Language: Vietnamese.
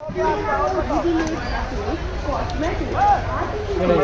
Cái này.